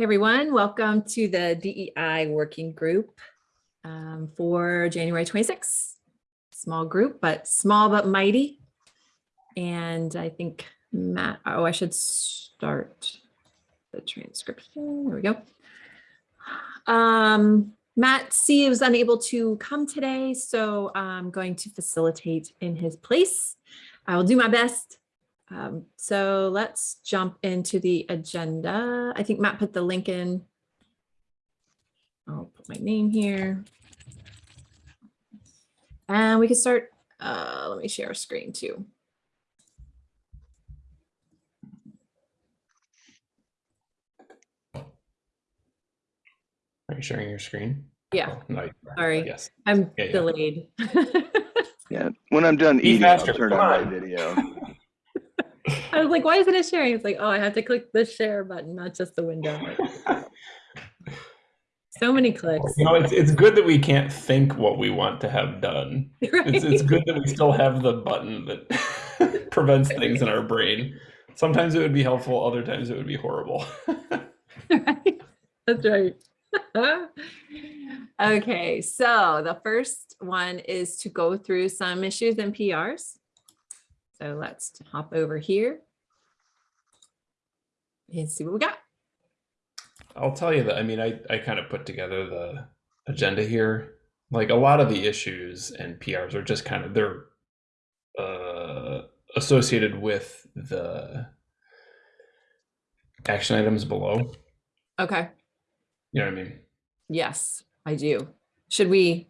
Hey everyone, welcome to the DEI working group um, for January 26th. Small group, but small but mighty. And I think Matt, oh, I should start the transcription. There we go. Um, Matt C was unable to come today, so I'm going to facilitate in his place. I will do my best. Um, so let's jump into the agenda. I think Matt put the link in. I'll put my name here. And we can start, uh, let me share a screen too. Are you sharing your screen? Yeah, Oh, No. Sorry. Yes. I'm Yeah, yeah. delayed. Yeah, when I'm done Be eating, I'll turn come on on. my video. I was like, why isn't it sharing? It's like, oh, I have to click the share button, not just the window. So many clicks. You know, it's, it's good that we can't think what we want to have done. It's, it's good that we still have the button that prevents things in our brain. Sometimes it would be helpful, other times it would be horrible. Right? That's right. Okay, so the first one is to go through some issues and PRs. So let's hop over here. And see what we got. I'll tell you that, I mean, I, I kind of put together the agenda here. Like a lot of the issues and PRs are just kind of, they're uh, associated with the action items below. Okay, You know what I mean? yes, I do. Should we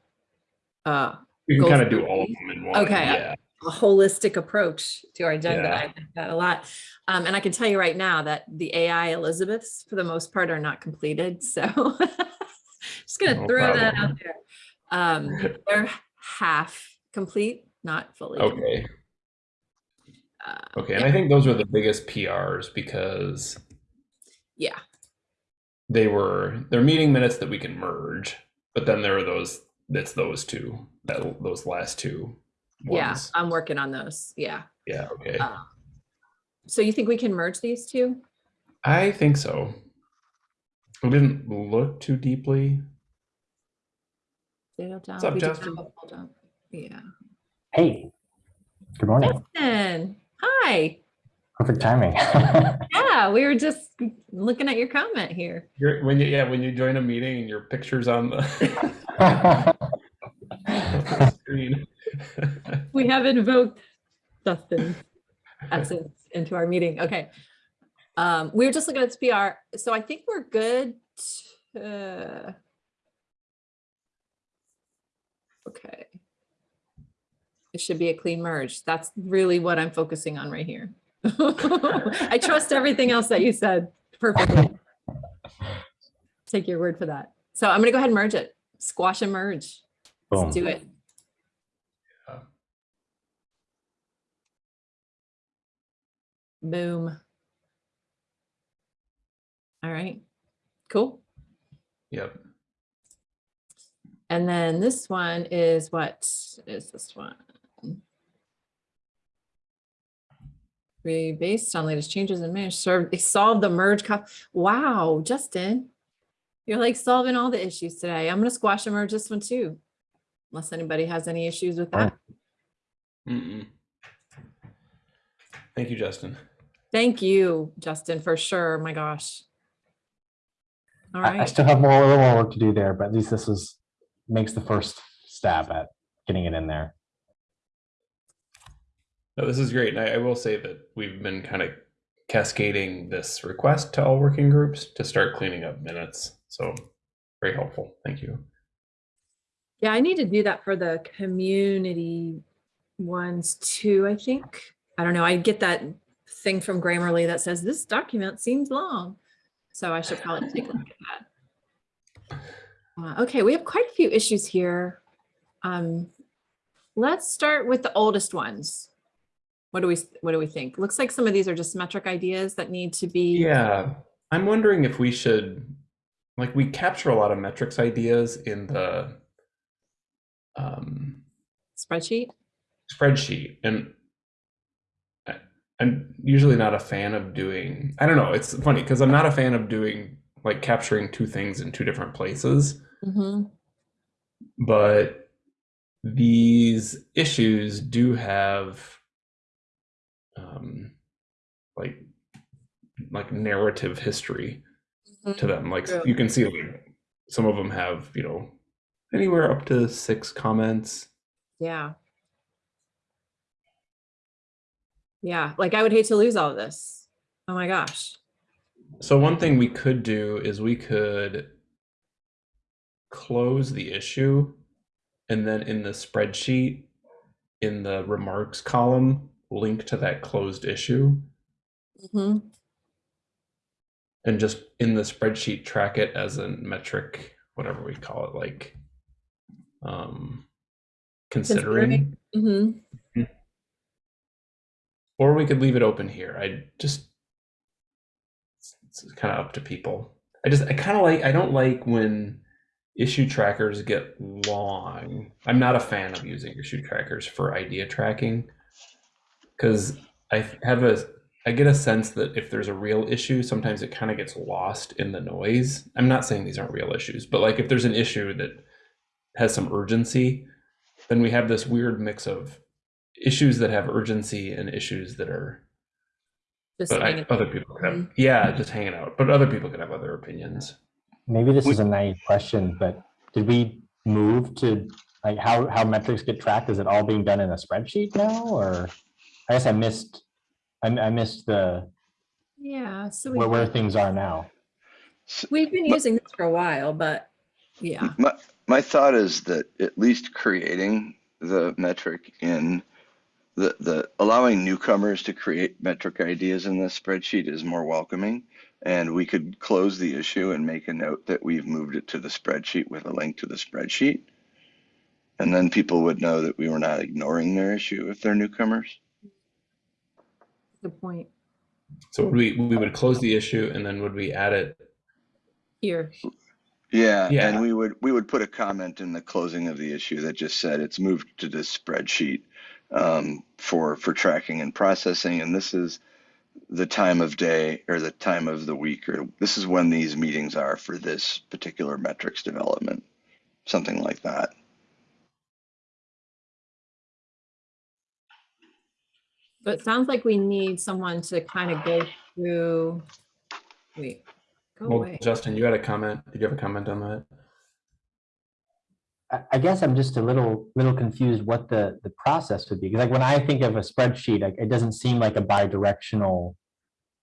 uh We can kind of do all of them in one. Okay. Yeah. A holistic approach to our agenda. Yeah. I like that a lot. Um, and I can tell you right now that the AI Elizabeths, for the most part, are not completed. So just gonna No throw that out there. Um, they're half complete, not fully. complete. Okay. Uh, Okay. And I think those are the biggest PRs because Yeah, they were they're meeting minutes that we can merge, but then there are those that's those two that those last two yeah, ones. I'm working on those. Yeah. Yeah. Okay. Uh, So you think we can merge these two? I think so. We didn't look too deeply. Down. What's up, Justin? have a hold on. Yeah. Hey, good morning. Justin, hi. Perfect timing. Yeah, we were just looking at your comment here. You're, when you yeah when you join a meeting and your pictures on the screen. We have invoked Justin's essence into our meeting. Okay. Um, we were just looking at this PR, so I think we're good. uh, Okay. It should be a clean merge. That's really what I'm focusing on right here. I trust everything else that you said perfectly. Take your word for that. So I'm gonna go ahead and merge it. Squash and merge. Boom. Let's do it. Boom. All right, cool. Yep. And then this one is what is this one? We based on latest changes and managed serve, they solved the merge. co- Wow, Justin. You're like solving all the issues today. I'm gonna squash and merge this one too. Unless anybody has any issues with that. Oh. Mm-mm. Thank you, Justin. Thank you, Justin, for sure. My gosh. All right. I, I still have more, a little more work to do there, but at least this is, makes the first stab at getting it in there. No, this is great. And I, I will say that we've been kind of cascading this request to all working groups to start cleaning up minutes. So very helpful. Thank you. yeah, I need to do that for the community ones too, I think. I don't know, I get that thing from Grammarly that says this document seems long. So I should probably take a look at that. Uh, Okay, we have quite a few issues here. Um, Let's start with the oldest ones. What do we, what do we think? Looks like some of these are just metric ideas that need to be. Yeah. I'm wondering if we should, like, we capture a lot of metrics ideas in the um, Spreadsheet? spreadsheet. And I'm usually not a fan of doing. I don't know. It's funny because I'm not a fan of doing like capturing two things in two different places. Mhm. but these issues do have um like like narrative history to them like True. you can see like some of them have you know anywhere up to six comments Yeah. Yeah, like I would hate to lose all of this. Oh my gosh. so one thing we could do is we could close the issue and then in the spreadsheet in the remarks column link to that closed issue mm -hmm. and just in the spreadsheet track it as a metric whatever we call it like um considering, Considering. Mhm. Or we could leave it open here. I just it's kind of up to people. I just i kind of like i don't like when issue trackers get long. I'm not a fan of using issue trackers for idea tracking because i have a i get a sense that if there's a real issue sometimes it kind of gets lost in the noise. I'm not saying these aren't real issues but like if there's an issue that has some urgency then we have this weird mix of issues that have urgency and issues that are Just but I, other people could have yeah just hanging out but other people could have other opinions Maybe this We- is a naive question, but did we move to, like, how, how metrics get tracked? Is it all being done in a spreadsheet now, or? I guess I missed, I, I missed the, Yeah, so where, where things are now. we've been using this for a while, but yeah. My, my thought is that at least creating the metric in the, the allowing newcomers to create metric ideas in this spreadsheet is more welcoming. And we could close the issue and make a note that we've moved it to the spreadsheet with a link to the spreadsheet. And then people would know that we were not ignoring their issue if they're newcomers. Good point. so would we we would close the issue and then would we add it Here. Yeah, Yeah. and we would we would put a comment in the closing of the issue that just said it's moved to this spreadsheet um, for for tracking and processing, and this is the time of day or the time of the week, or this is when these meetings are for this particular metrics development, something like that. So it sounds like we need someone to kind of go through. Wait, go well away. justin you had a comment did you have a comment on that I, guess I'm just a little, little confused what the, the process would be. Because like when I think of a spreadsheet, like, it doesn't seem like a bi-directional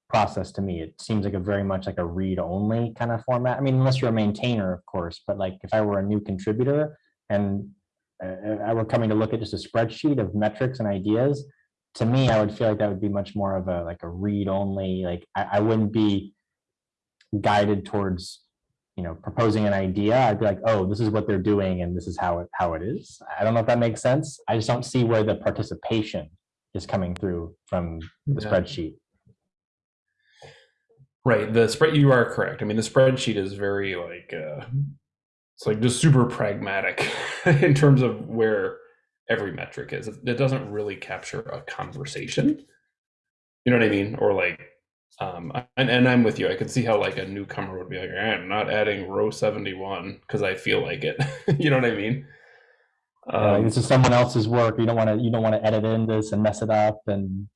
process to me. It seems like a very much like a read-only kind of format. I mean, unless you're a maintainer, of course, but like if I were a new contributor and uh, I were coming to look at just a spreadsheet of metrics and ideas, to me, I would feel like that would be much more of a, like a read-only, like I, I wouldn't be guided towards you know, proposing an idea, I'd be like, oh, this is what they're doing and this is how it, how it is. I don't know if that makes sense. I just don't see where the participation is coming through from the Yeah. spreadsheet. right the spread you are correct i mean the spreadsheet is very like uh it's like just super pragmatic in terms of where every metric is it, it doesn't really capture a conversation you know what i mean or like um and, and i'm with you. I could see how like a newcomer would be like i'm not adding row 71 because i feel like it. You know what i mean? Uh, like, um, this is someone else's work. You don't want to, you don't want to edit in this and mess it up and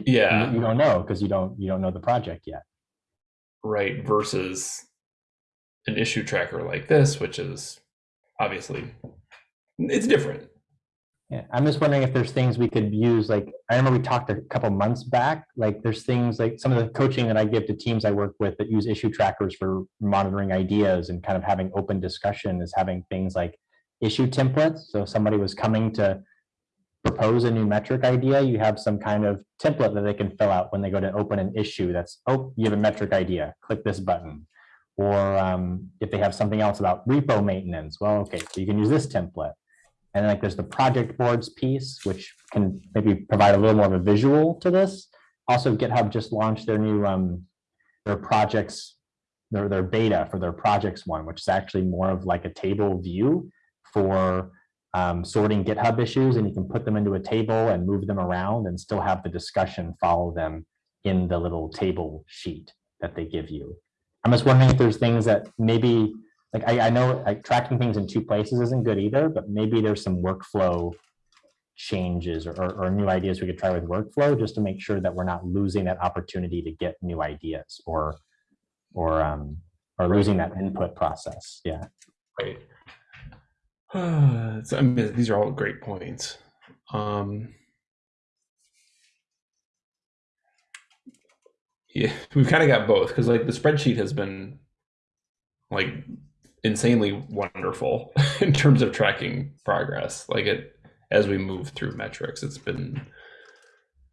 yeah you, you don't know because you don't, you don't know the project yet. right versus an issue tracker like this which is obviously it's different Yeah, I'm just wondering if there's things we could use, like, I remember we talked a couple months back, like, there's things like some of the coaching that I give to teams I work with that use issue trackers for monitoring ideas and kind of having open discussion is having things like issue templates. So if somebody was coming to propose a new metric idea, you have some kind of template that they can fill out when they go to open an issue that's, oh, you have a metric idea, click this button. Or um, if they have something else about repo maintenance, well, okay, so you can use this template. And then like there's the project boards piece, which can maybe provide a little more of a visual to this. Also GitHub just launched their new, um, their projects, their, their beta for their projects one, which is actually more of like a table view for um, sorting GitHub issues and you can put them into a table and move them around and still have the discussion follow them in the little table sheet that they give you. I'm just wondering if there's things that maybe, like, I, I know like tracking things in two places isn't good either, but maybe there's some workflow changes or, or, or new ideas we could try with workflow just to make sure that we're not losing that opportunity to get new ideas or, or, um, or losing that input process. Yeah. Right. so, I mean, these are all great points. Um, yeah, we've kind of got both because like the spreadsheet has been like insanely wonderful in terms of tracking progress. Like it, as we move through metrics, it's been.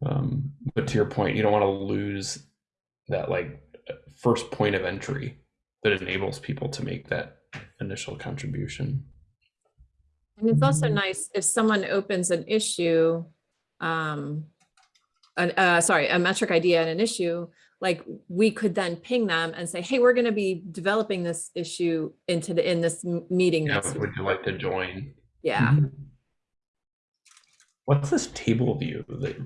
Um, but to your point, you don't want to lose that like first point of entry that enables people to make that initial contribution. And it's also nice if someone opens an issue, um, an, uh, sorry, a metric idea and an issue, like we could then ping them and say, hey, we're going to be developing this issue into the, in this meeting Yeah, next week. would you like to join? Yeah. What's this table view that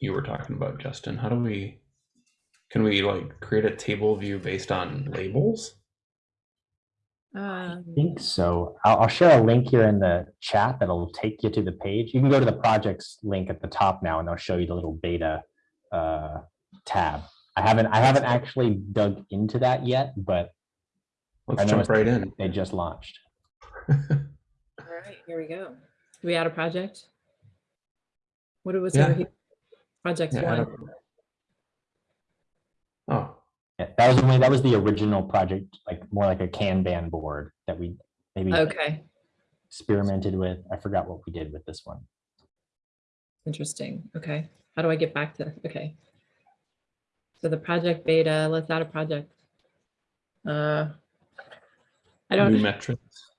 you were talking about, Justin? How do we, can we like create a table view based on labels? Um, I think so. I'll, I'll share a link here in the chat that'll take you to the page. You can go to the projects link at the top now and they'll show you the little beta uh, tab. I haven't, I haven't actually dug into that yet, but Let's jump right in. they just launched. All right, here we go. Do we add a project? What was Yeah. over here? Project Yeah, one. Oh, Yeah, that was only, that was the original project, like more like a Kanban board that we maybe Okay, experimented with. I forgot what we did with this one. interesting. Okay, how do I get back to, okay. So the project beta, let's add a project. Uh, I don't, New metrics.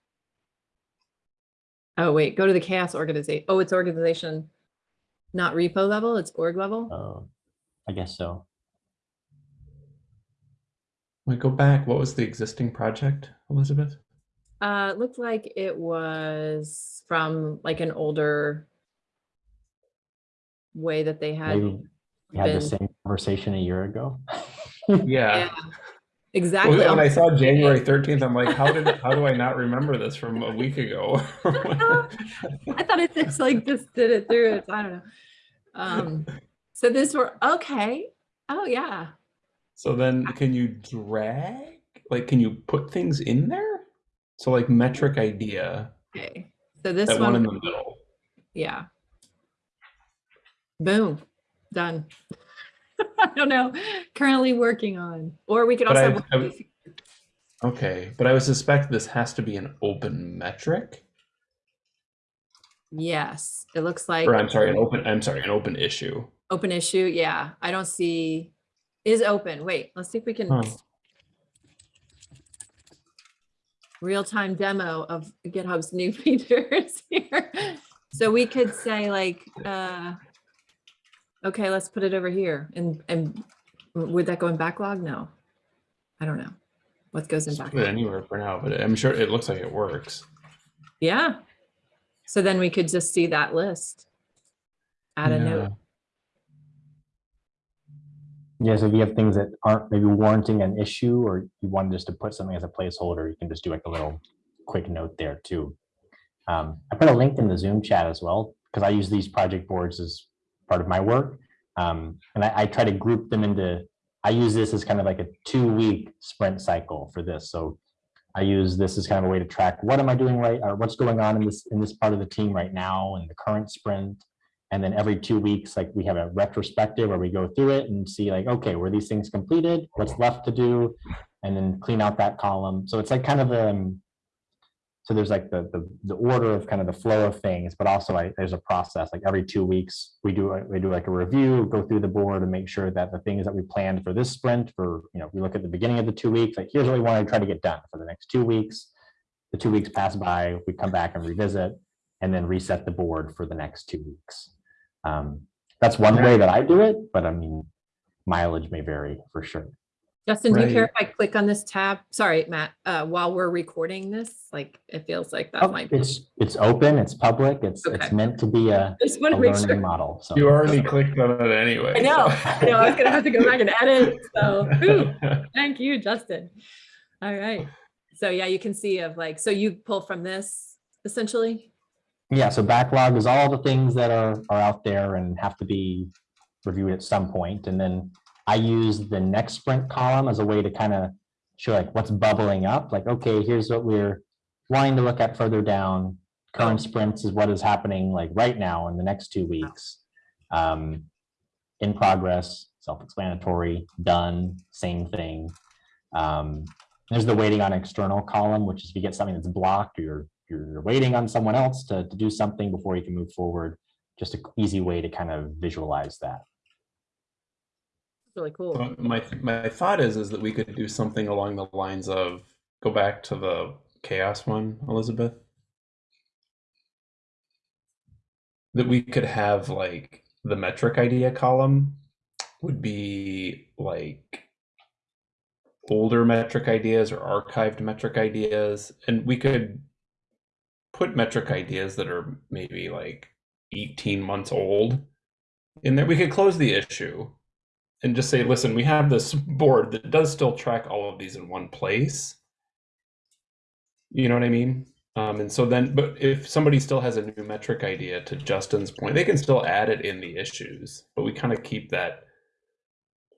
oh, wait, go to the CHAOSS organization. Oh, it's organization, not repo level, it's org level. Oh, I guess so. Wait, go back. What was the existing project, Elizabeth? Uh, it looked like it was from like an older way that they had. Maybe we had the same conversation a year ago. Yeah. Yeah, exactly. Well, when I saw January 13th, I'm like, how did how do I not remember this from a week ago? I thought it just like just did it through it. I don't know. Um, so this were okay. Oh yeah. so then can you drag? Like can you put things in there? So like metric idea, Okay. So this one, one in the middle. yeah. Boom, done. I don't know. Currently working on, or we could But also. I- I- Okay, but I would suspect this has to be an open metric. yes, it looks like Or I'm sorry, an open I'm sorry, an open issue. open issue. Yeah, I don't see is open. Wait, let's see if we can. Huh. real-time demo of GitHub's new features here. So we could say like, uh, okay, let's put it over here and, and would that go in backlog? No, I don't know. What goes in Just put it backlog? anywhere for now, but I'm sure it looks like it works. Yeah. So then we could just see that list. Add a note. Yeah, so if you have things that aren't maybe warranting an issue or you want just to put something as a placeholder, you can just do like a little quick note there too. Um, I put a link in the Zoom chat as well, because I use these project boards as part of my work. Um, and I, I try to group them into, I use this as kind of like a two-week sprint cycle for this. So I use this as kind of a way to track what am I doing right, or what's going on in this, in this part of the team right now in the current sprint. And then every two weeks, like we have a retrospective where we go through it and see like, okay, were these things completed? What's left to do? And then clean out that column. So it's like kind of um so there's like the the the order of kind of the flow of things, but also like there's a process. Like every two weeks, we do a- we do like a review, go through the board and make sure that the things that we planned for this sprint for, you know, we look at the beginning of the two weeks, like here's what we want to try to get done for the next two weeks. The two weeks pass by, we come back and revisit and then reset the board for the next two weeks. Um, that's one way that I do it, but I mean, mileage may vary for sure. Justin, do you care if I click on this tab? Sorry, Matt, uh, while we're recording this, like, it feels like that Oh, might be. It's, it's open, it's public, it's, it's meant to be a Just a want to make learning sure. model, so. You already clicked on it anyway. I know, so- I know, I was gonna have to go back and edit, so, whew. thank you, Justin. All right, so yeah, you can see of like, so you pull from this essentially? Yeah, so backlog is all the things that are, are out there and have to be reviewed at some point. And then I use the next sprint column as a way to kind of show like what's bubbling up, like, okay, here's what we're wanting to look at further down. Current sprints is what is happening like right now in the next two weeks. Um, in progress, self-explanatory, done, same thing. Um, there's the waiting on external column, which is if you get something that's blocked, or you're, you're waiting on someone else to, to do something before you can move forward. Just an easy way to kind of visualize that. Really cool. So My, my thought is, is that we could do something along the lines of, go back to the CHAOSS one, Elizabeth. That we could have like the metric idea column would be like older metric ideas or archived metric ideas. And we could put metric ideas that are maybe like 18 months old in there. We could close the issue and just say, listen, we have this board that does still track all of these in one place. You know what I mean? Um, and so then, but if somebody still has a new metric idea, to Justin's point, they can still add it in the issues, but we kind of keep that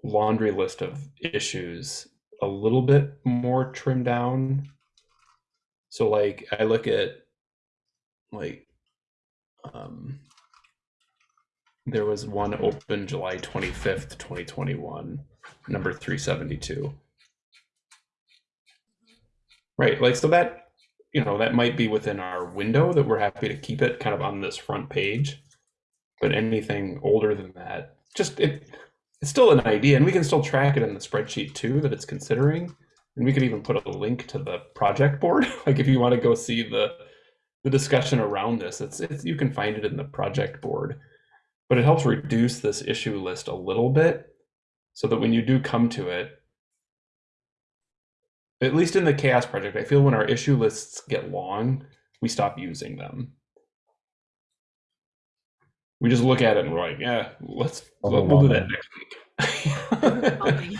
laundry list of issues a little bit more trimmed down. So, like, I look at like, um, there was one open July 25th, 2021, number 372. Right, like so that you know, that might be within our window that we're happy to keep it kind of on this front page. But anything older than that, just it it's still an idea and we can still track it in the spreadsheet too that it's considering. And we could even put a link to the project board. like if you want to go see the the discussion around this, it's, it's you can find it in the project board but it helps reduce this issue list a little bit so that when you do come to it at least in the CHAOSS project i feel when our issue lists get long we stop using them. We just look at it and we're like yeah let's we'll, we'll do that next week.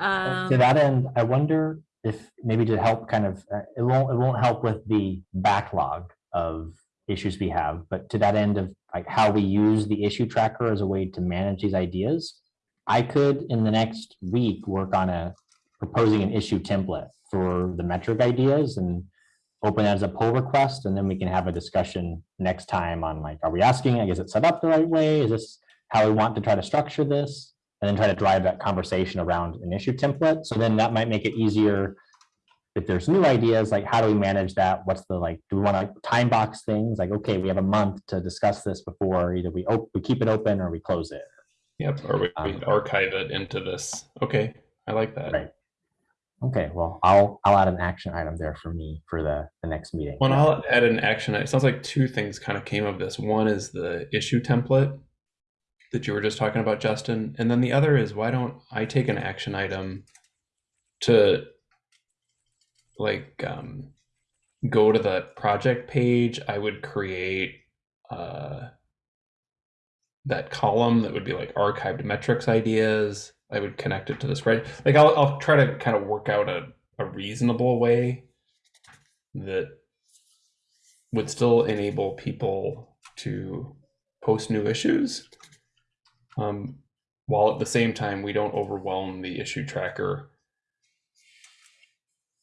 Um, To that end, I wonder if maybe to help kind of, uh, it won't, it won't help with the backlog of issues we have, but to that end of like how we use the issue tracker as a way to manage these ideas. I could, in the next week, work on a, proposing an issue template for the metric ideas and open that as a pull request, and then we can have a discussion next time on like, are we asking, like, is it set up the right way? Is this how we want to try to structure this? And then try to drive that conversation around an issue template. So then that might make it easier if there's new ideas, like how do we manage that? What's the like, do we want to time box things? Like, okay, we have a month to discuss this before either we, op- we keep it open or we close it. yep or we, we Um, archive it into this okay i like that Right. Okay, well, I'll, I'll add an action item there for me for the, the next meeting. Well, I'll add an action. It sounds like two things kind of came of this. One is the issue template that you were just talking about, Justin. And then the other is why don't I take an action item to like um, go to the project page? I would create uh, that column that would be like archived metrics ideas. I would connect it to the spread. Like I'll, I'll try to kind of work out a, a reasonable way that would still enable people to post new issues um, while at the same time we don't overwhelm the issue tracker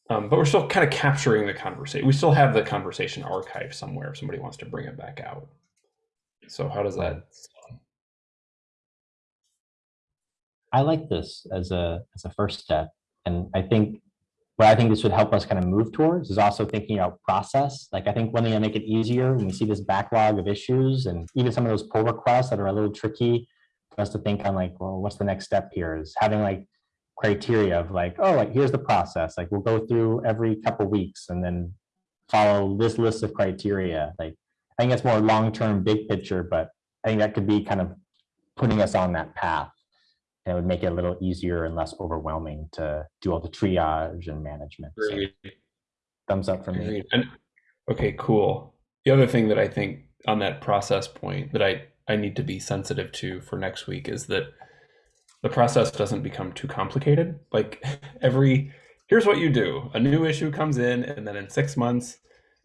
um, but we're still kind of capturing the conversation we still have the conversation archive somewhere if somebody wants to bring it back out so how does that? I like this as a, as a first step. And I think what I think this would help us kind of move towards is also thinking about process. Like I think one thing to make it easier when we see this backlog of issues and even some of those pull requests that are a little tricky for us to think on like, well, what's the next step here is having like criteria of like, oh, like here's the process. Like we'll go through every couple weeks and then follow this list of criteria. Like I think that's more long-term, big picture, but I think that could be kind of putting us on that path. And it would make it a little easier and less overwhelming to do all the triage and management. So thumbs up for me. And okay, cool. The other thing that I think on that process point that I I need to be sensitive to for next week is that the process doesn't become too complicated. Like every here's what you do. A new issue comes in and then in 6 months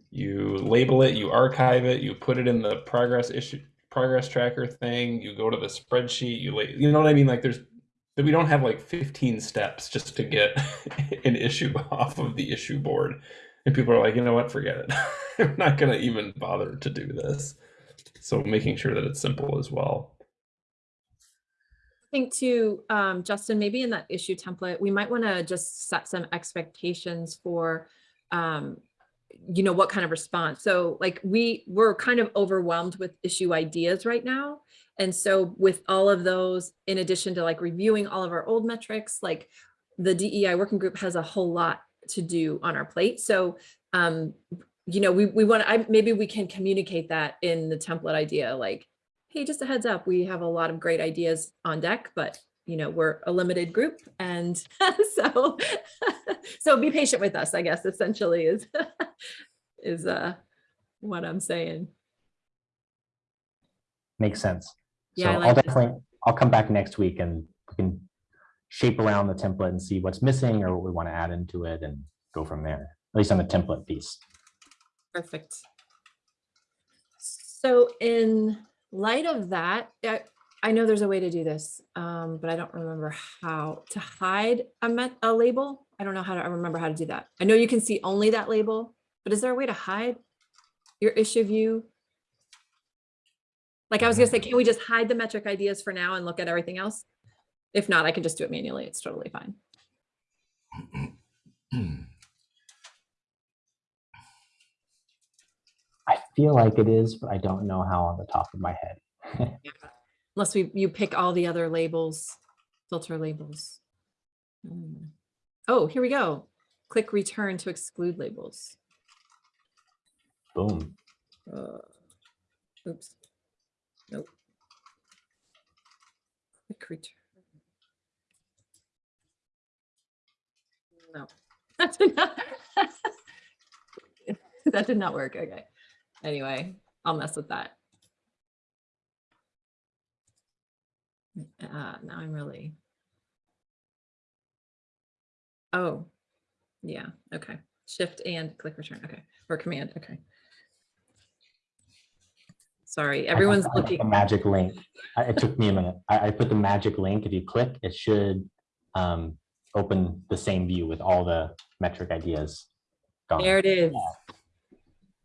you label it, you archive it, you put it in the progress issue progress tracker thing, you go to the spreadsheet, you la- you know what I mean? Like there's that we don't have like 15 steps just to get an issue off of the issue board. And people are like you know what? Forget it. I'm not going to even bother to do this. So making sure that it's simple as well think too, um, Justin, maybe in that issue template, we might want to just set some expectations for, um, you know, what kind of response. So like we, we're kind of overwhelmed with issue ideas right now. And so with all of those, in addition to like reviewing all of our old metrics, like the DEI working group has a whole lot to do on our plate. So, um, you know, we, we want to, maybe we can communicate that in the template idea, like, hey, just a heads up, we have a lot of great ideas on deck, but you know, we're a limited group. And so, so be patient with us, I guess, essentially is, is uh, what I'm saying. Makes sense. Yeah, so I'll like that. definitely, I'll come back next week and we can shape around the template and see what's missing or what we want to add into it and go from there, at least on the template piece. Perfect. So in light of that, I, I know there's a way to do this, um, but I don't remember how to hide a a label. I don't know how to, I remember how to do that. I know you can see only that label, but is there a way to hide your issue view? Like I was gonna say, can we just hide the metric ideas for now and look at everything else? If not, I can just do it manually. It's totally fine. feel like it is, but I don't know how on the top of my head. Unless we, you pick all the other labels, filter labels. Hmm. Oh, here we go. Click return to exclude labels. Boom. Uh, Oops. Nope. Click return. No, that did not. That did not work. Okay. Anyway, I'll mess with that. Uh, now I'm really. Oh, yeah, okay. Shift and click return. Okay, or command. Okay. Sorry, everyone's looking. The magic link. It took me a minute. I, I put the magic link. If you click, it should um, open the same view with all the metric ideas. gone. There it is.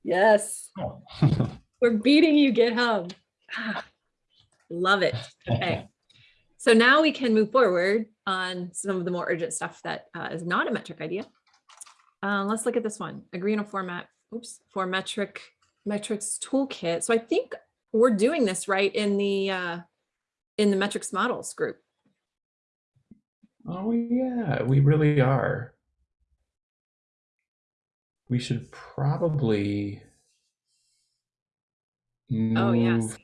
Yes, Oh. we're beating you, GitHub. Ah, Love it. Okay. So now we can move forward on some of the more urgent stuff that uh, is not a metric idea. Uh, let's look at this one. Agree on a format, oops, for metric metrics toolkit. So I think we're doing this right in the uh, in the metrics models group. oh yeah we really are we should probably Oh, yes.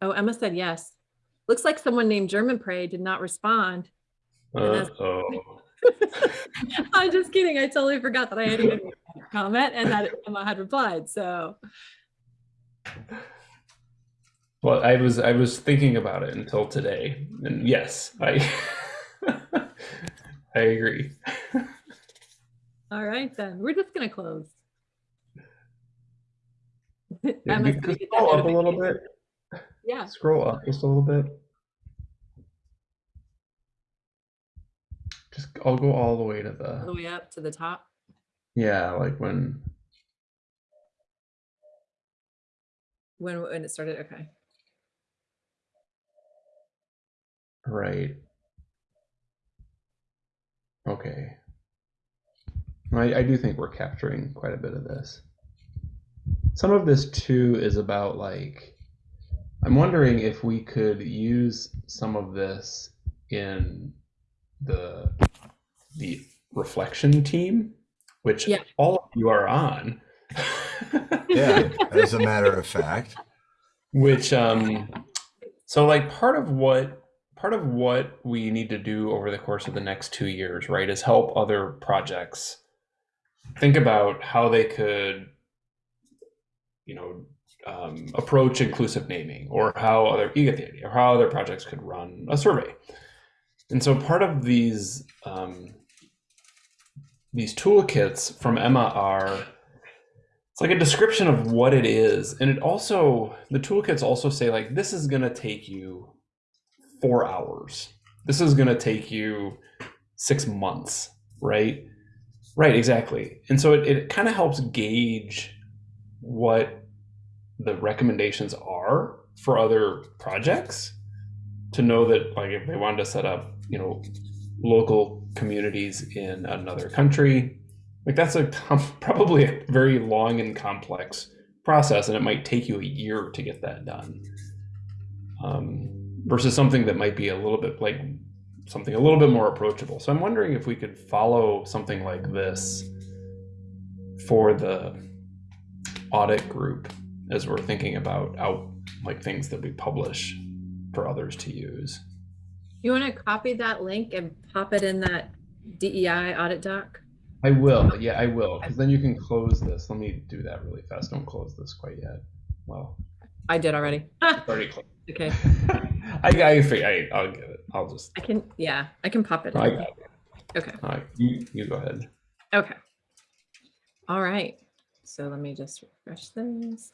Oh, Emma said yes. Looks like someone named Germonprez did not respond. Uh-oh. I'm just kidding. I totally forgot that I had a comment and that Emma had replied. So Well, I was I was thinking about it until today, and yes, I I agree. all right then, we're just gonna close. Yeah, Emma's you gonna could get that scroll up a little bit. Yeah. Scroll up just a little bit. Just I'll go all the way to All the the way up to the top. yeah, like when When when it started. Okay. right. Okay. I, I do think we're capturing quite a bit of this. Some of this too is about like I'm wondering if we could use some of this in the the reflection team, which Yeah. all of you are on. Yeah, as a matter of fact. which um so like part of what part of what we need to do over the course of the next two years, right, is help other projects think about how they could, you know, um, approach inclusive naming, or how other you get the idea, or how other projects could run a survey. And so part of these um, these toolkits from Emma are it's like a description of what it is, and it also the toolkits also say like this is going to take you four hours. This is going to take you six months, right? Right, exactly. And so it, it kind of helps gauge what the recommendations are for other projects to know that like if they wanted to set up, you know, local communities in another country, like that's a probably a very long and complex process and it might take you a year to get that done. Um, versus something that might be a little bit like something a little bit more approachable. So I'm wondering if we could follow something like this for the audit group as we're thinking about out like things that we publish for others to use. You want to copy that link and pop it in that DEI audit doc? I will, yeah, I will, because then you can close this. Let me do that really fast. Don't close this quite yet. Well, I did already. it's already closed. Okay, I, I, fig- I, I'll get it. I'll just, I can, yeah, I can pop it I in. got it. Okay, All right, you, you go ahead. okay. All right, so let me just refresh this.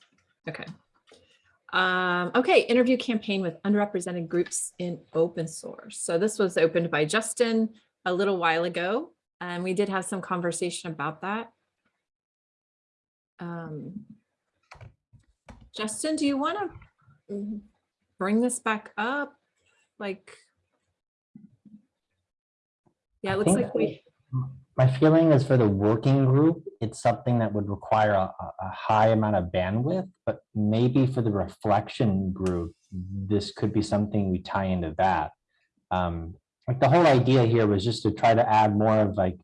Okay. Um, okay, interview campaign with underrepresented groups in open source. So this was opened by Justin a little while ago, and we did have some conversation about that. Um, Justin, do you want to bring this back up? Like, yeah, it looks like we, My feeling is for the working group, it's something that would require a, a- a high amount of bandwidth, but maybe for the reflection group, this could be something we tie into that. Um, like the whole idea here was just to try to add more of like,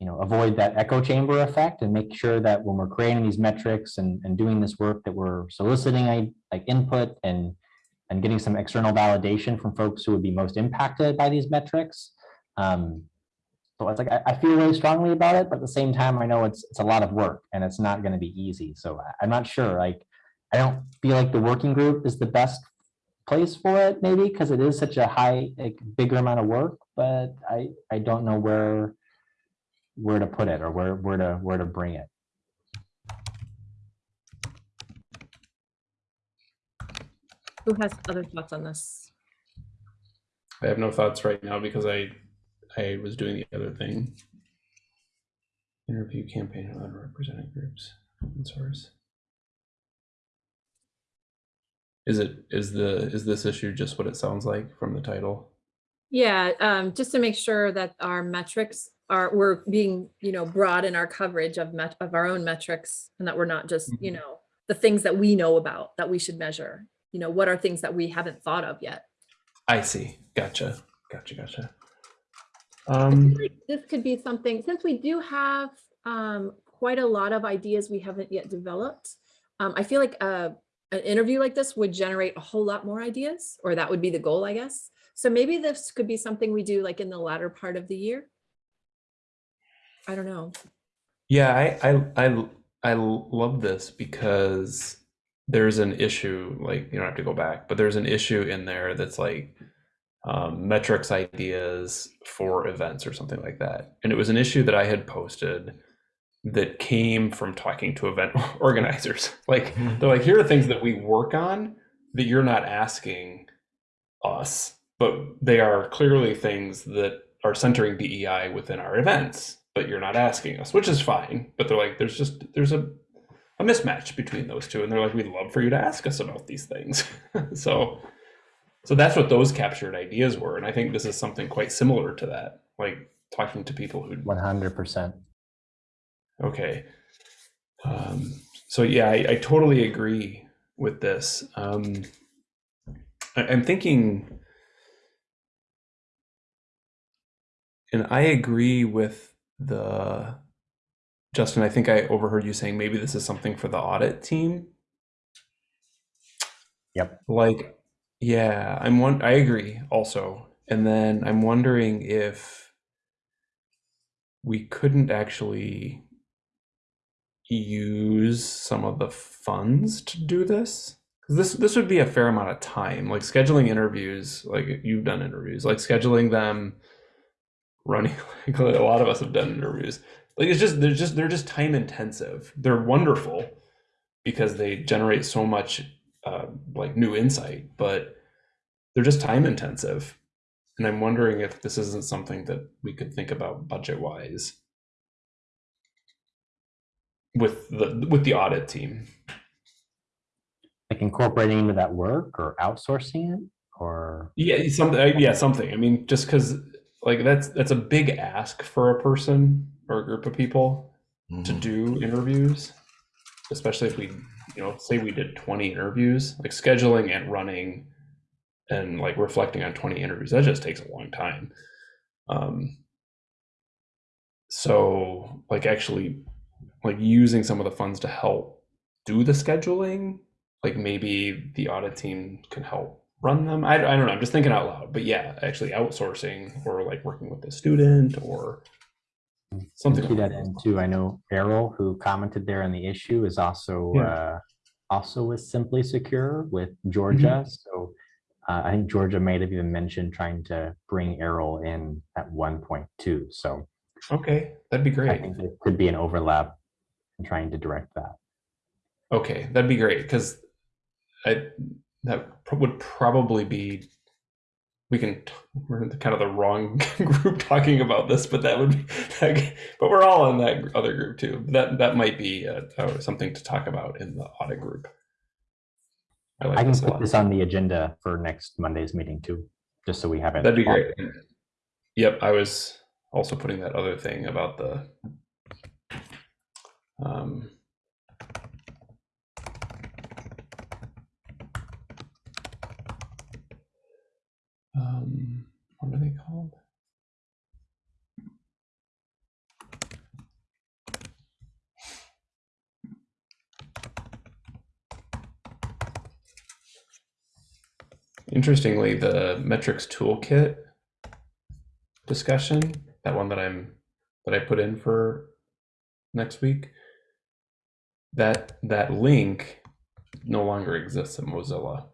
you know, avoid that echo chamber effect and make sure that when we're creating these metrics and, and doing this work that we're soliciting like input and and getting some external validation from folks who would be most impacted by these metrics. Um, so it's like, I, I feel really strongly about it, but at the same time, I know it's, it's a lot of work and it's not gonna be easy. So I- I'm not sure, like, I don't feel like the working group is the best place for it, maybe, because it is such a high, like, bigger amount of work, but I, I don't know where, where to put it or where, where to, where to bring it. who has other thoughts on this? I have no thoughts right now because I, I was doing the other thing. Interview campaign on underrepresented groups, open source. Is it, is the, is this issue just what it sounds like from the title? Yeah, um, just to make sure that our metrics are, we're being, you know, broad in our coverage of met, of our own metrics and that we're not just, you Mhm. know, the things that we know about that we should measure. You know, what are things that we haven't thought of yet? I see. Gotcha. Gotcha. Gotcha. I Um, feel like This could be something, since we do have um, quite a lot of ideas we haven't yet developed. Um, I feel like uh, an interview like this would generate a whole lot more ideas, or that would be the goal, I guess. So maybe this could be something we do like in the latter part of the year. I don't know. yeah, I, I, I, I love this because there's an issue, like, you don't have to go back, but there's an issue in there that's like um, metrics ideas for events or something like that. And it was an issue that I had posted that came from talking to event organizers. Like, they're like, here are things that we work on that you're not asking us, but they are clearly things that are centering DEI within our events, but you're not asking us, which is fine. But they're like, there's just there's a a mismatch between those two, and they're like, we'd love for you to ask us about these things. so, so that's what those captured ideas were, and I think this is something quite similar to that, like talking to people who One hundred percent. Okay. Um, so yeah, I, I totally agree with this. Um, I, I'm thinking, and I agree with the Justin. I think I overheard you saying maybe this is something for the audit team. Yep. Like, Yeah, I'm one. I agree also, and then I'm wondering if we couldn't actually use some of the funds to do this because this this would be a fair amount of time, like scheduling interviews. Like you've done interviews, like scheduling them, running. Like a lot of us have done interviews. Like it's just they're just they're just time intensive. They're wonderful because they generate so much uh, like new insight, but they're just time intensive. And I'm wondering if this isn't something that we could think about budget wise with the with the audit team. Like incorporating into that work or outsourcing it or Yeah, something. Yeah, something. I mean, just because like that's that's a big ask for a person or a group of people to Mhm. do interviews, especially if we, you know, say we did 20 interviews, like scheduling and running and like reflecting on 20 interviews, that just takes a long time. Um, so like actually like using some of the funds to help do the scheduling, like maybe the audit team can help run them. I, I don't know. I'm just thinking out loud, but yeah, actually outsourcing or like working with the student or something. along that lines. too. I know Errol, who commented there on the issue, is also Yeah. uh, also with Simply Secure with Georgia. Mm-hmm. So uh, I think Georgia might have even mentioned trying to bring Errol in at one point too. So Okay, that'd be I great. think there could be an overlap in trying to direct that. Okay, that'd be great because I that would probably be we can t- we're in the, kind of the wrong group talking about this, but that would be that, but we're all in that other group too. That that might be uh, uh, something to talk about in the audit group. I like I can this put this on the agenda for next Monday's meeting too, just so we have it. That'd be great. Yep, I was also putting that other thing about the um um what are they called? Interestingly, the metrics toolkit discussion, that one that I'm that I put in for next week, that that link no longer exists in Mozilla.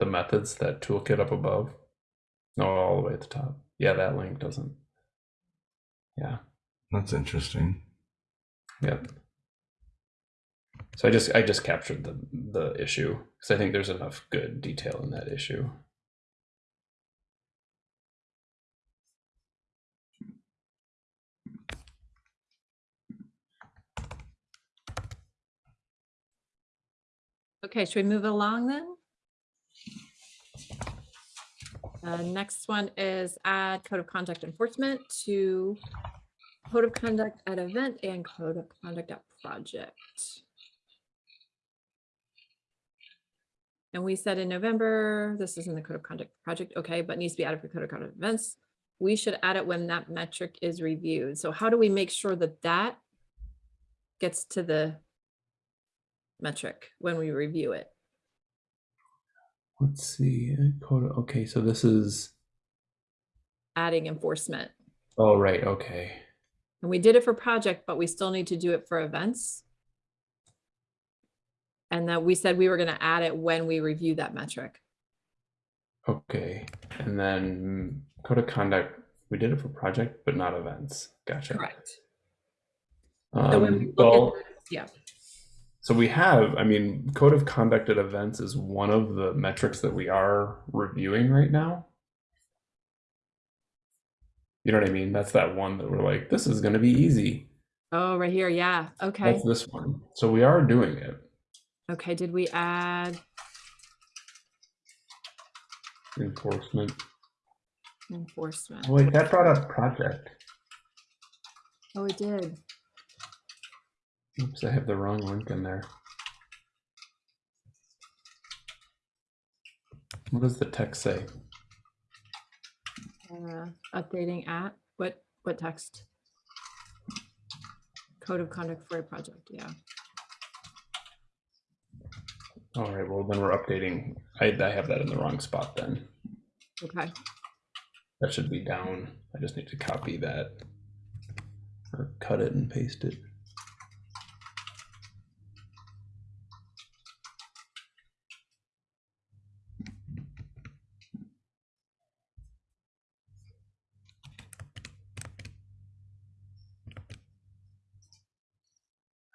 The methods, that toolkit up above, no, all the way at the top. Yeah, that link doesn't. Yeah. That's interesting. Yep. So I just I just captured the the issue because I think there's enough good detail in that issue. Okay, should we move along then? Uh, next one is add code of conduct enforcement to code of conduct at event and code of conduct at project. And we said in November, this is in the code of conduct project, okay, but needs to be added for code of conduct events. We should add it when that metric is reviewed. So how do we make sure that that gets to the metric when we review it? Let's see. Okay, so this is. Adding enforcement. Oh right. Okay. And we did it for project, but we still need to do it for events. And that we said we were gonna add it when we review that metric. Okay. And then code of conduct. We did it for project, but not events. Gotcha. Correct. So when we Um, look well, at, yeah, so we have. I mean, code of conduct at events is one of the metrics that we are reviewing right now. You know what I mean? That's that one that we're like, this is going to be easy. oh, right here, yeah, okay. That's this one. So we are doing it. Okay, did we add Enforcement. enforcement? Oh, wait, that brought up project. Oh, it did. Oops, I have the wrong link in there. What does the text say? Uh, Updating at, what, what text? Code of conduct for a project, yeah. All right, well, then we're updating. I, I have that in the wrong spot then. Okay. That should be down. I just need to copy that or cut it and paste it.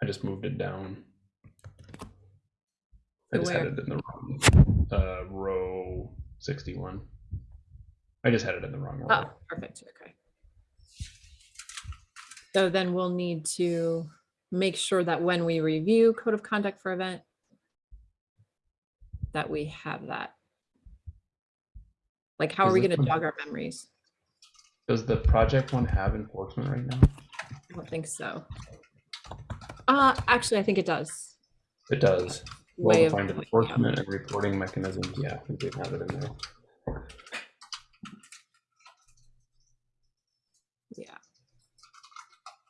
I just moved it down. I To just had it in the wrong uh, row 61. I just had it in the wrong row. Oh, perfect. Okay. So then we'll need to make sure that when we review code of conduct for event, that we have that. Like, how are we gonna one- jog our memories? Does the project one have enforcement right now? I don't think so. Uh, actually, I think it does. It does. Well-defined enforcement and reporting mechanisms. Yeah, we did have it in there. Yeah,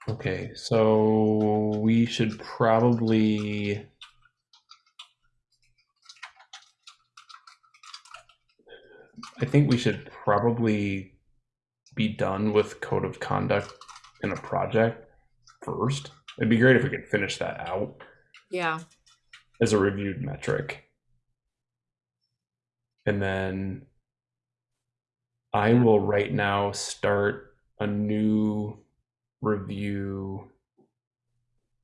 Okay, so we should probably. I think we should probably be done with code of conduct in a project first. It'd be great if we could finish that out yeah, as a reviewed metric. And then I will right now start a new review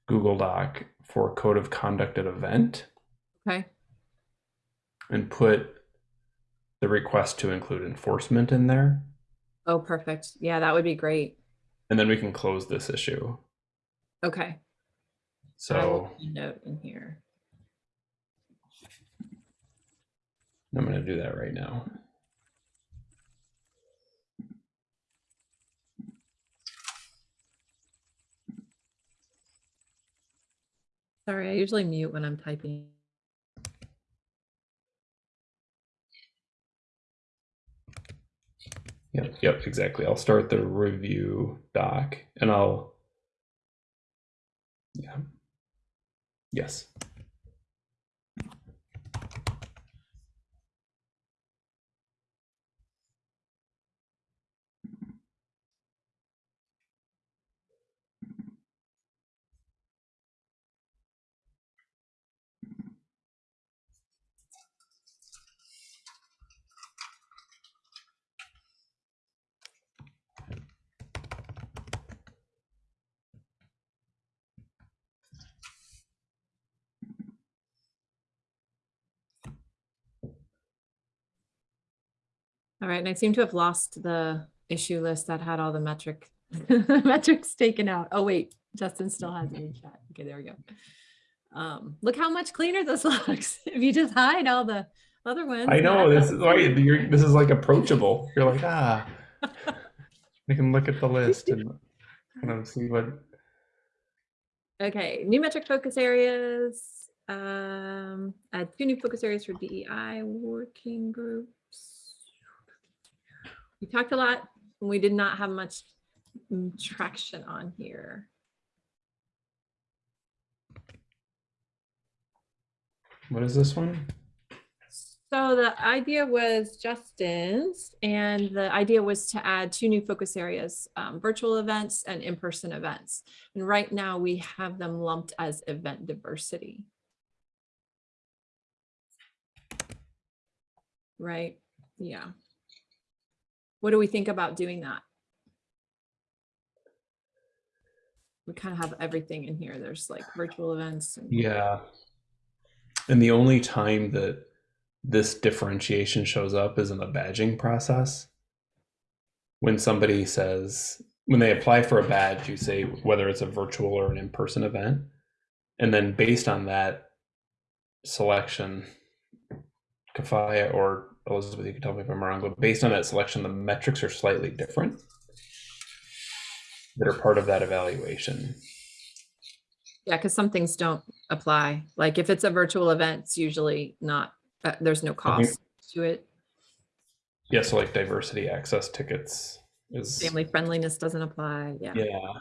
Google Doc for code of conduct at event okay, and put the request to include enforcement in there. oh, perfect. Yeah, that would be great. And then we can close this issue. Okay. I will So put a Note in here. I'm going to do that right now. Sorry, I usually mute when I'm typing. Yep, yep, exactly. I'll start the review doc and I'll yeah. Yes. All right, and I seem to have lost the issue list that had all the metric metrics taken out. Oh wait, Justin still has it in chat. Okay, there we go. Um, look how much cleaner this looks. If you just hide all the other ones. I know this is why you're this is like approachable. You're like, ah. We can look at the list and kind of see what Okay, new metric focus areas. Um, add two new focus areas for DEI working groups. We talked a lot. and We did not have much traction on here. what is this one? So the idea was Justin's, and the idea was to add two new focus areas, um, virtual events and in-person events. And right now we have them lumped as event diversity. Right, yeah. What do we think about doing that? We kind of have everything in here. There's like virtual events. and- Yeah. And the only time that this differentiation shows up is in the badging process. When somebody says, when they apply for a badge, you say whether it's a virtual or an in person event. And then based on that selection, Kafaya or Elizabeth, you can tell me if I'm wrong, but based on that selection, the metrics are slightly different that are part of that evaluation. Yeah, because some things don't apply. Like if it's a virtual event, it's usually not, uh, there's no cost to it. Yeah, so like diversity access tickets is Family friendliness doesn't apply. Yeah. Yeah.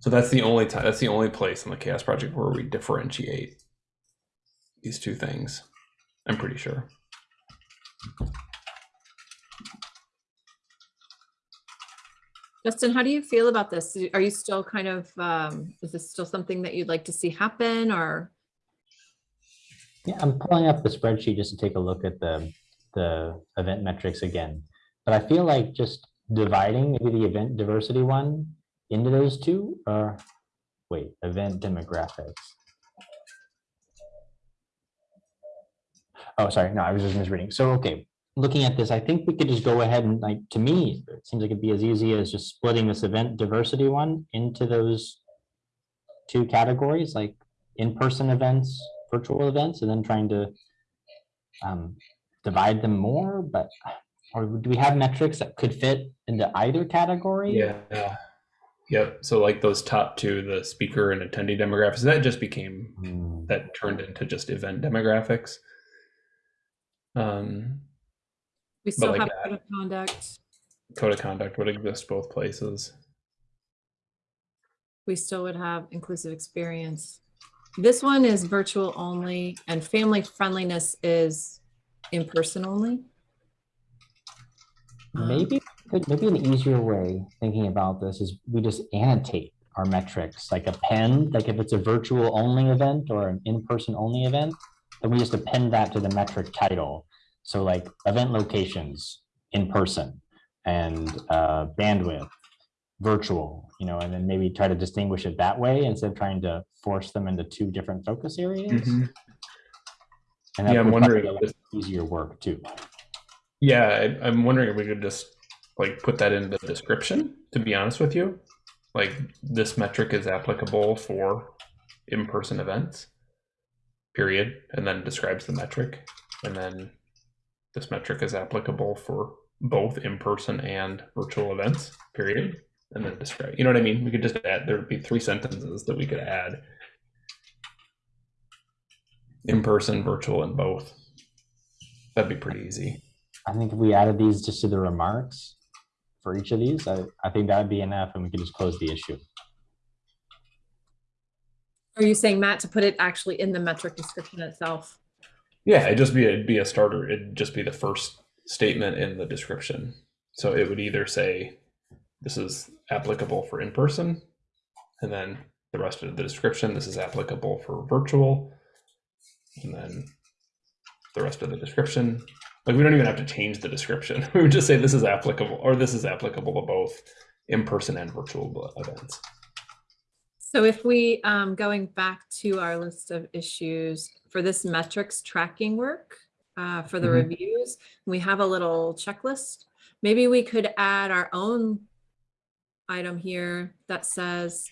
So that's the only time. That's the only place in the CHAOSS Project where we differentiate. these two things. I'm pretty sure. Justin, how do you feel about this? Are you still kind of, um, is this still something that you'd like to see happen or? Yeah, I'm pulling up the spreadsheet just to take a look at the, the event metrics again. But I feel like just dividing maybe the event diversity one into those two or, wait, event demographics. Oh, sorry, no, I was just misreading. So, okay, looking at this, I think we could just go ahead and like, to me, it seems like it'd be as easy as just splitting this event diversity one into those two categories, like in-person events, virtual events, and then trying to um, divide them more, but, or do we have metrics that could fit into either category? Yeah. Yep. So like those top two, the speaker and attendee demographics, that just became Hmm, that turned into just event demographics. Um, We still like have that. code of conduct. code of conduct would exist both places. We still would have inclusive experience. This one is virtual only and family friendliness is in-person only. Um, Maybe, maybe an easier way thinking about this is we just annotate our metrics, like append, like if it's a virtual only event or an in-person only event, then we just append that to the metric title. So like event locations, in person, and uh, bandwidth, virtual, you know, and then maybe try to distinguish it that way instead of trying to force them into two different focus areas. Mhm. And that Yeah, I'm wondering if Easier work too. Yeah, I, I'm wondering if we could just like put that in the description. To be honest with you, like this metric is applicable for in-person events. Period, and then describes the metric, and then this metric is applicable for both in-person and virtual events. Period, and then describe. You know what I mean? We could just add. There would be three sentences that we could add. In-person, virtual, and both. That'd be pretty easy. I think if we added these just to the remarks for each of these, I, I think that'd be enough and we could just close the issue. Are you saying, Matt, to put it actually in the metric description itself? Yeah, it'd just be it'd be a starter. It'd just be the first statement in the description. So it would either say this is applicable for in person, and then the rest of the description this is applicable for virtual, and then the rest of the description. Like we don't even have to change the description. We would just say this is applicable or this is applicable to both in person and virtual events. So if we, um, going back to our list of issues for this metrics tracking work, uh, for the Mhm. reviews, we have a little checklist. Maybe we could add our own item here that says,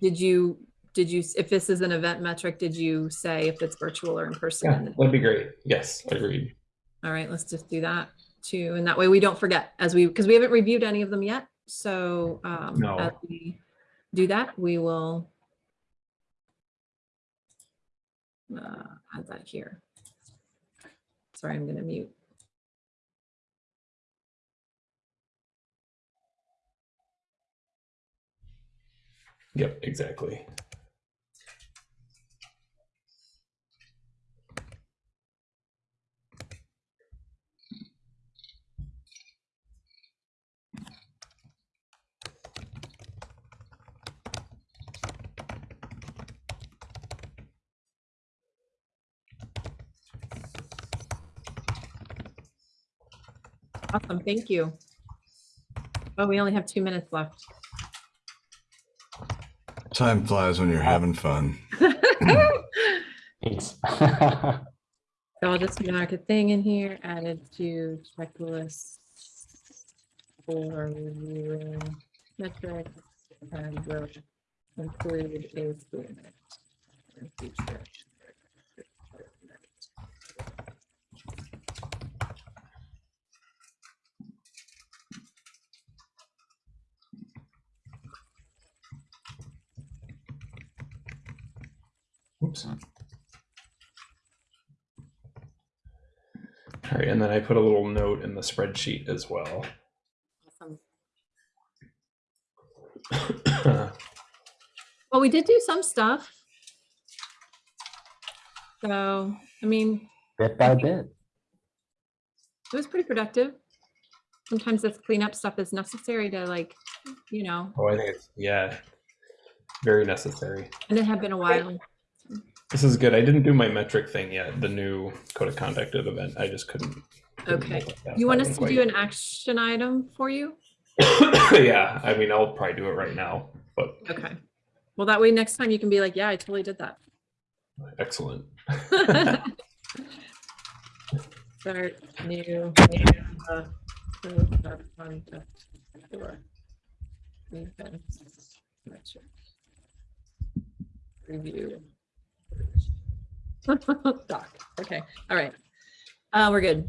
did you, did you, if this is an event metric, did you say if it's virtual or in person? Yeah, that'd be great. Yes, agreed. All right, let's just do that too. And that way we don't forget as we, because we haven't reviewed any of them yet. So um, No. as we do that, we will uh, add that here. Sorry, I'm going to mute. Yep, exactly. Awesome, thank you. Oh, we only have two minutes left. Time flies when you're having fun. Thanks. So I'll just mark a thing in here, added to checklist for reviewing metrics and will include a statement. in future. Oops. All right, and then I put a little note in the spreadsheet as well. Awesome. Well, we did do some stuff. So, I mean, Bit by bit. it was pretty productive. Sometimes this cleanup stuff is necessary to like, you know, Oh, I think it's yeah, very necessary. and it had been a while. This is good. I didn't do my metric thing yet. The new code of conduct at event. I just couldn't. couldn't Okay. make it past You want us to do an action item for you? yeah, I mean, I'll probably do it right now, but Okay. Well, that way next time you can be like, yeah, I totally did that. excellent. Start new. uh, code of conduct for events, metric, Review. Doc, okay, all right. Uh, we're good.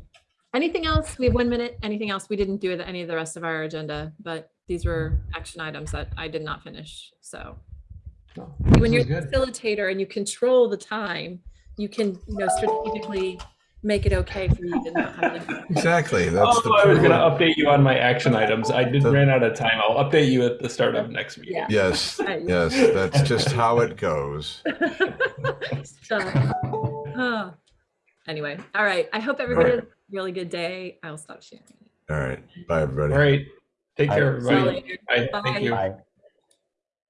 Anything else? We have one minute. Anything else? We didn't do with any of the rest of our agenda, but these were action items that I did not finish, so. No, When you're the facilitator and you control the time, you can, you know, strategically make it okay for you to not have to. Exactly. That's the Oh, I was going to update you on my action items. I did The- ran out of time. I'll update you at the start of next meeting. Yeah. Yes, yes, that's just how it goes. So, uh, Anyway, all right. I hope everybody has a really good day. I'll stop sharing. All right. Bye, everybody. All right. Take care, See everybody. Bye. Bye. Thank you. Bye.